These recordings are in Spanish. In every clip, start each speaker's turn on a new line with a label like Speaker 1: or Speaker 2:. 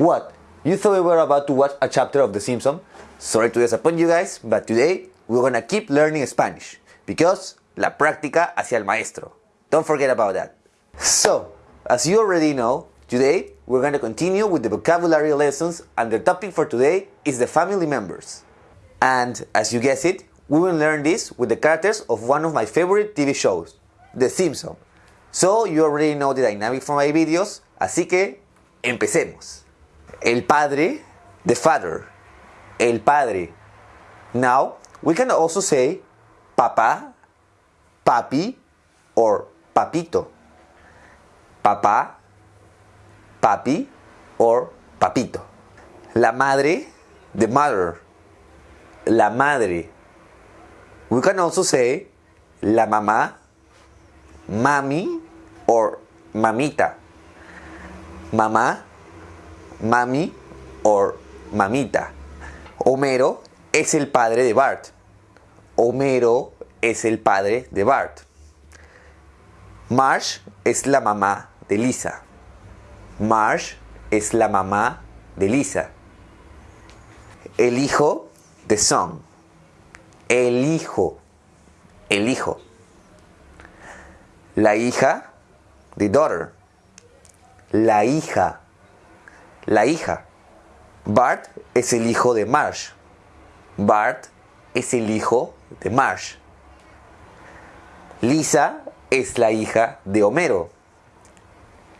Speaker 1: What? You thought we were about to watch a chapter of The Simpsons? Sorry to disappoint you guys, but today we're gonna keep learning Spanish because la práctica hacia el maestro. Don't forget about that. So, as you already know, today we're gonna continue with the vocabulary lessons and the topic for today is the family members. And as you guess it, we will learn this with the characters of one of my favorite TV shows, The Simpsons. So you already know the dynamic from my videos, así que empecemos. El padre, the father. El padre. Now, we can also say papá, papi, or papito. Papá, papi, or papito. La madre, the mother. La madre. We can also say la mamá, mami, or mamita. Mamá, mami, or mamita. Homero es el padre de Bart. Homero es el padre de Bart. Marsh es la mamá de Lisa. Marsh es la mamá de Lisa. El hijo de Son. El hijo. El hijo. La hija de daughter. La hija. La hija. Bart es el hijo de Marsh. Bart es el hijo de Marsh. Lisa es la hija de Homero.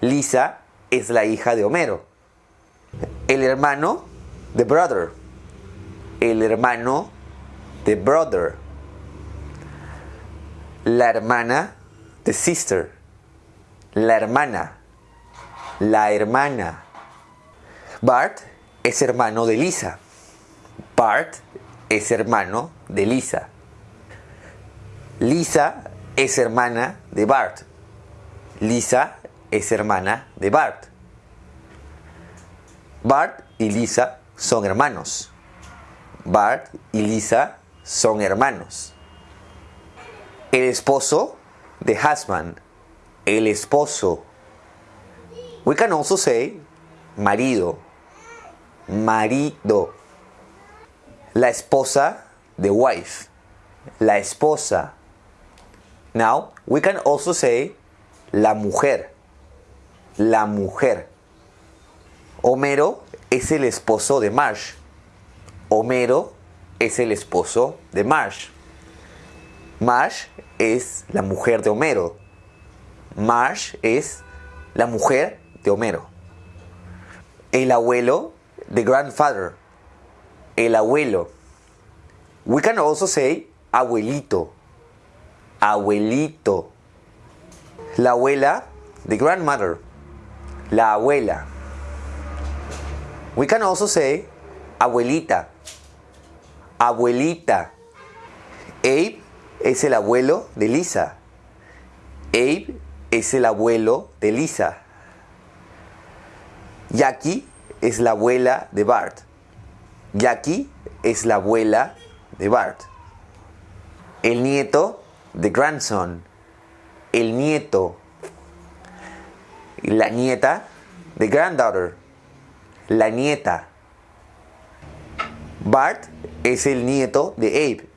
Speaker 1: Lisa es la hija de Homero. El hermano de brother. El hermano de brother. La hermana de sister. La hermana. La hermana. Bart es hermano de Lisa. Bart es hermano de Lisa. Lisa es hermana de Bart. Lisa es hermana de Bart. Bart y Lisa son hermanos. Bart y Lisa son hermanos. El esposo de husband. El esposo. We can also say marido. Marido. La esposa de wife. La esposa. Now, we can also say la mujer. La mujer. Homero es el esposo de Marsh. Homero es el esposo de Marsh. Marsh es la mujer de Homero. Marsh es la mujer de Homero. El abuelo de grandfather. El abuelo. We can also say abuelito. Abuelito. La abuela de grandmother. La abuela. We can also say abuelita. Abuelita. Abe es el abuelo de Lisa. Abe es el abuelo de Lisa. Jackie es la abuela de Bart. Jackie es la abuela de Bart. El nieto de grandson. El nieto. La nieta de granddaughter. La nieta. Bart es el nieto de Abe.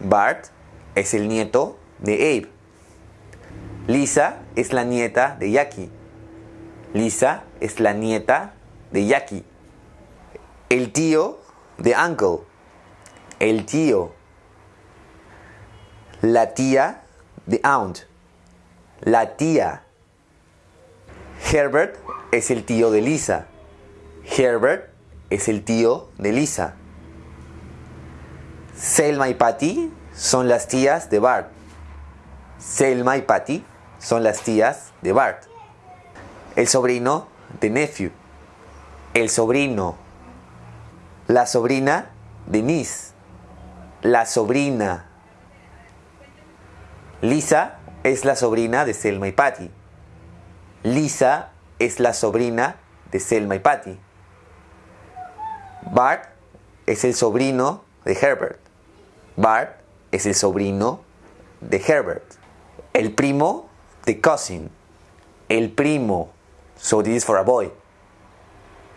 Speaker 1: Bart es el nieto de Abe. Lisa es la nieta de Jackie. Lisa es la nieta de Jackie. El tío de Uncle. El tío. La tía de Aunt. La tía. Herbert es el tío de Lisa. Herbert es el tío de Lisa. Selma y Patty son las tías de Bart. Selma y Patty son las tías de Bart. El sobrino de Nephew. El sobrino. La sobrina de Niece. La sobrina. Lisa es la sobrina de Selma y Patty. Lisa es la sobrina de Selma y Patty. Bart es el sobrino de Herbert. Bart es el sobrino de Herbert. El primo de cousin. El primo. So this is for a boy.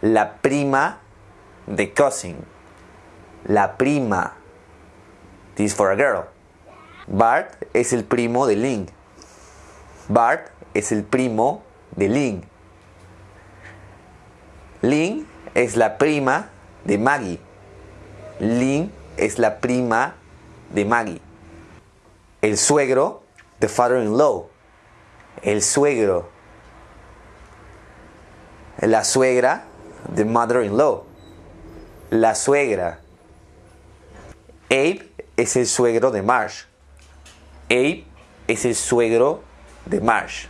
Speaker 1: La prima de cousin. La prima. This is for a girl. Bart es el primo de Link. Bart es el primo de Link. Link es la prima de Maggie. Link es la prima de Maggie. El suegro, the father-in-law. El suegro. La suegra, the mother-in-law. La suegra. Abe es el suegro de Marsh. Abe es el suegro de Marsh.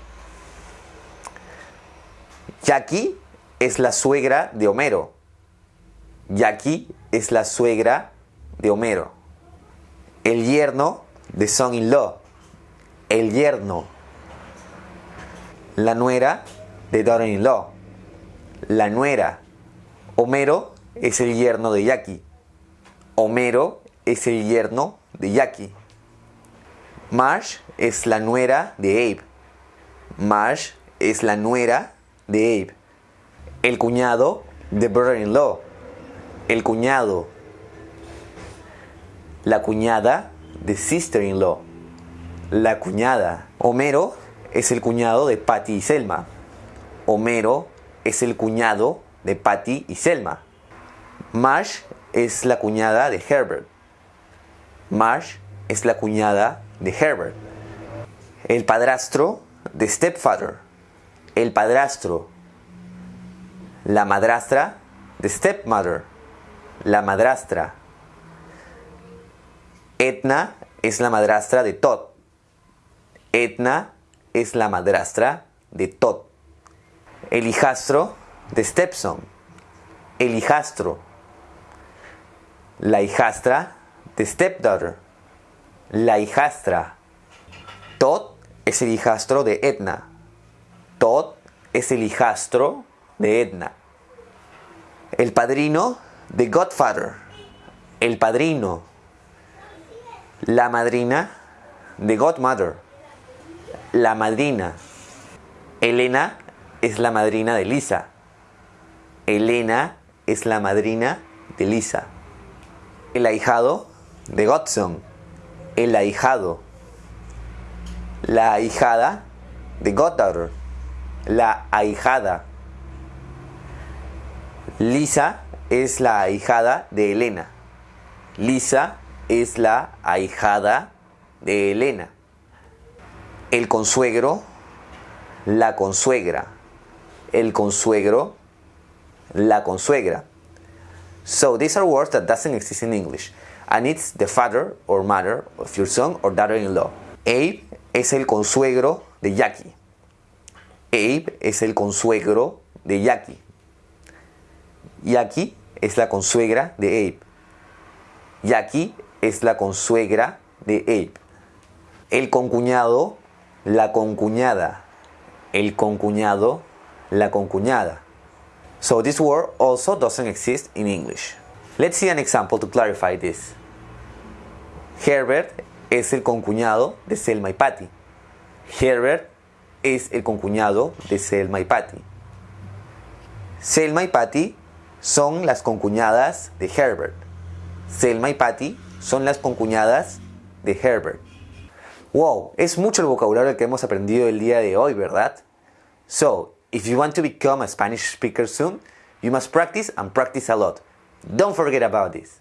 Speaker 1: Jackie es la suegra de Homero. Jackie es la suegra de Homero. El yerno de son-in-law. El yerno. La nuera de daughter-in-law. La nuera. Homero es el yerno de Jackie. Homero es el yerno de Jackie. Marsh es la nuera de Abe. Marsh es la nuera de Abe. El cuñado de brother-in-law. El cuñado. La cuñada de sister-in-law. La cuñada. Homero es el cuñado de Patty y Selma. Homero es el cuñado de Patty y Selma. Marsh es la cuñada de Herbert. Marsh es la cuñada de Herbert. El padrastro de Stepfather. El padrastro. La madrastra de Stepmother. La madrastra. Etna es la madrastra de Todd. Etna es la madrastra de Todd. El hijastro de Stepson. El hijastro. La hijastra de Stepdaughter. La hijastra. Todd es el hijastro de Etna. Todd es el hijastro de Edna. El padrino de Godfather. El padrino. La madrina de Godmother. La madrina. Elena es la madrina de Lisa. Elena es la madrina de Lisa. El ahijado de Godson. El ahijado. La ahijada de Goddaughter. La ahijada. Lisa es la ahijada de Elena. Lisa es la ahijada de Elena. El consuegro, la consuegra. El consuegro, la consuegra. So these are words that doesn't exist in English. And it's the father or mother of your son or daughter-in-law. Abe es el consuegro de Jackie. Abe es el consuegro de Jackie. Jackie es la consuegra de Abe. Jackie es la consuegra de Abe. El concuñado, la concuñada. El concuñado, la concuñada. So this word also doesn't exist in English. Let's see an example to clarify this. Herbert es el concuñado de Selma y Patty. Herbert es el concuñado de Selma y Patty. Selma y Patty son las concuñadas de Herbert. Selma y Patty son las concuñadas de Herbert. Wow, es mucho el vocabulario que hemos aprendido el día de hoy, ¿verdad? So, if you want to become a Spanish speaker soon, you must practice and practice a lot. Don't forget about this.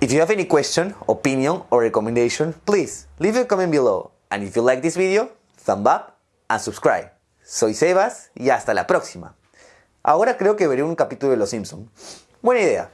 Speaker 1: If you have any question, opinion or recommendation, please leave a comment below. And if you like this video, thumb up and subscribe. Soy Sebas y hasta la próxima. Ahora creo que veré un capítulo de Los Simpson. Buena idea.